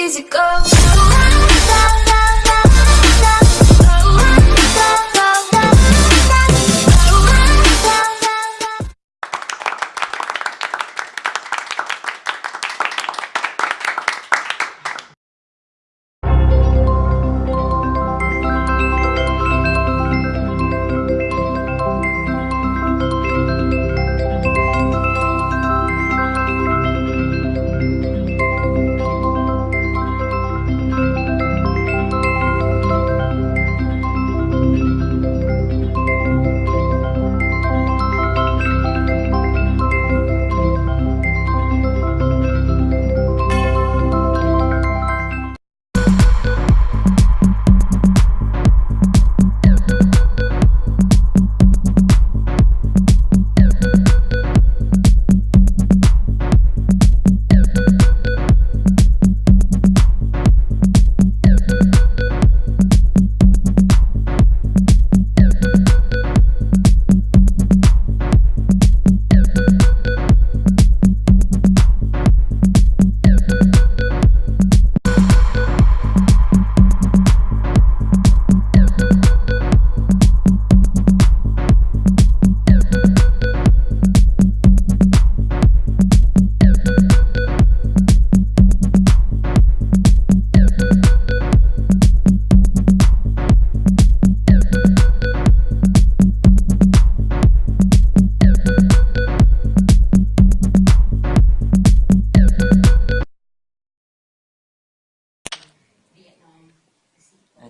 easy go.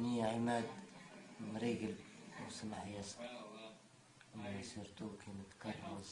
أني عماد مريقل وسمع ياسر. ما سيرتو كي نتكرمز